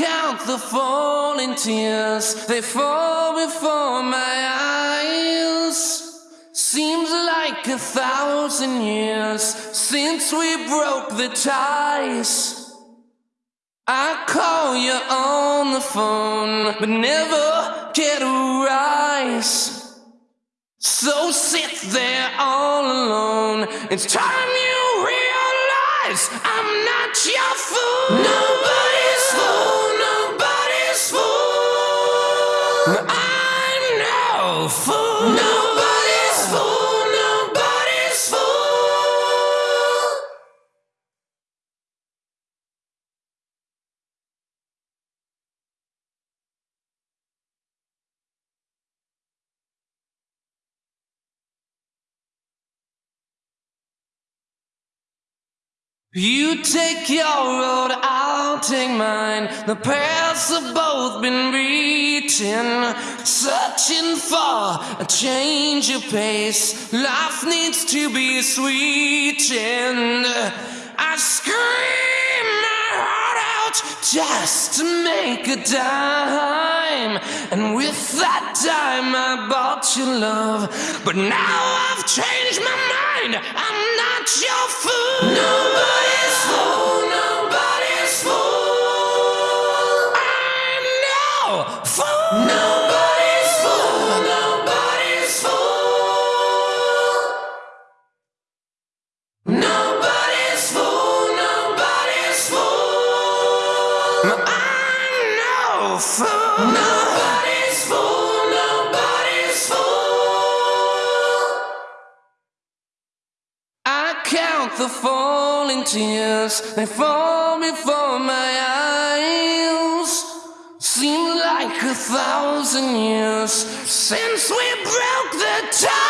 count the falling tears, they fall before my eyes. Seems like a thousand years since we broke the ties. I call you on the phone, but never get a rise. So sit there all alone. It's time you realize I'm not your fool. Nobody's fool. Nobody's fool. I'm no fool. Nobody's fool. Nobody's fool. You take your road, I'll take mine. The paths have both been reaching, searching for a change of pace. Life needs to be sweetened. I scream my heart out just to make a dime, and with that dime I bought you love. But now I've changed my mind. I'm not your fool. Nobody's fool. Nobody's fool. Nobody's fool. Nobody's fool. I'm no fool. Nobody's fool. Nobody's fool. I count the falling tears, they fall before my eyes. A thousand years since we broke the ties.